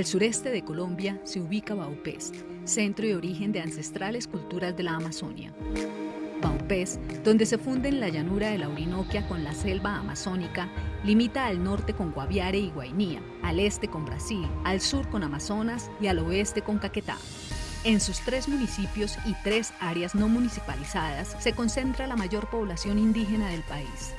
Al sureste de Colombia se ubica Baupés, centro y origen de ancestrales culturas de la Amazonia. Baupés, donde se funden la llanura de la Orinoquia con la selva amazónica, limita al norte con Guaviare y Guainía, al este con Brasil, al sur con Amazonas y al oeste con Caquetá. En sus tres municipios y tres áreas no municipalizadas se concentra la mayor población indígena del país.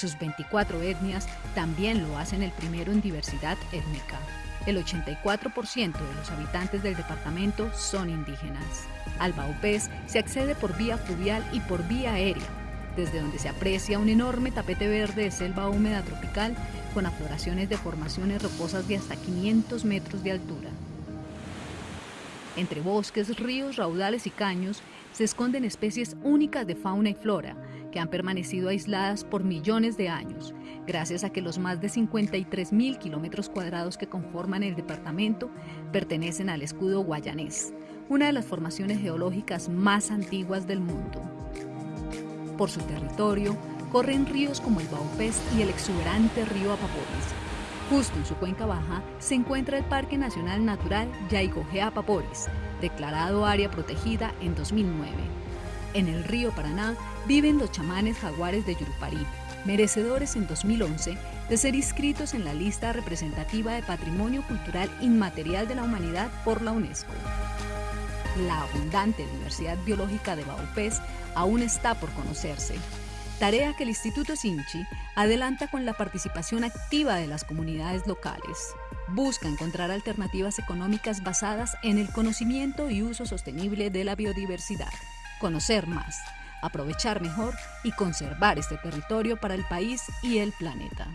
Sus 24 etnias también lo hacen el primero en diversidad étnica. El 84% de los habitantes del departamento son indígenas. Al Baupés se accede por vía fluvial y por vía aérea, desde donde se aprecia un enorme tapete verde de selva húmeda tropical con afloraciones de formaciones rocosas de hasta 500 metros de altura. Entre bosques, ríos, raudales y caños se esconden especies únicas de fauna y flora que han permanecido aisladas por millones de años, gracias a que los más de 53 mil kilómetros cuadrados que conforman el departamento pertenecen al escudo guayanés, una de las formaciones geológicas más antiguas del mundo. Por su territorio corren ríos como el Baupés y el exuberante río Apaporis. Justo en su cuenca baja se encuentra el Parque Nacional Natural Yaigojea-Apaporis, declarado área protegida en 2009. En el río Paraná viven los chamanes jaguares de Yurupari, merecedores en 2011 de ser inscritos en la lista representativa de Patrimonio Cultural Inmaterial de la Humanidad por la UNESCO. La abundante diversidad biológica de Baupés aún está por conocerse, tarea que el Instituto Sinchi adelanta con la participación activa de las comunidades locales. Busca encontrar alternativas económicas basadas en el conocimiento y uso sostenible de la biodiversidad. Conocer más, aprovechar mejor y conservar este territorio para el país y el planeta.